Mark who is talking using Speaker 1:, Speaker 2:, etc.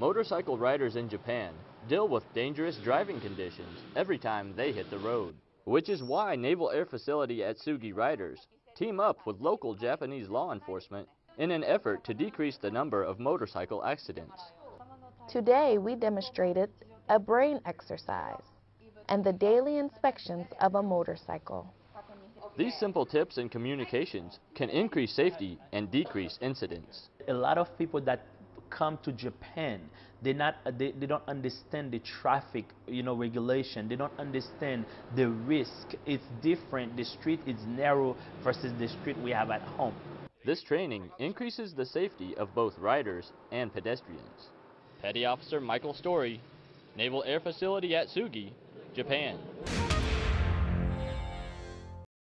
Speaker 1: Motorcycle riders in Japan deal with dangerous driving conditions every time they hit the road, which is why Naval Air Facility Atsugi riders team up with local Japanese law enforcement in an effort to decrease the number of motorcycle accidents.
Speaker 2: Today we demonstrated a brain exercise and the daily inspections of a motorcycle.
Speaker 1: These simple tips and communications can increase safety and decrease incidents.
Speaker 3: A lot of people that come to Japan, they not they, they don't understand the traffic, you know, regulation. They don't understand the risk. It's different. The street is narrow versus the street we have at home.
Speaker 1: This training increases the safety of both riders and pedestrians. Petty Officer Michael Story, Naval Air Facility Atsugi, Japan.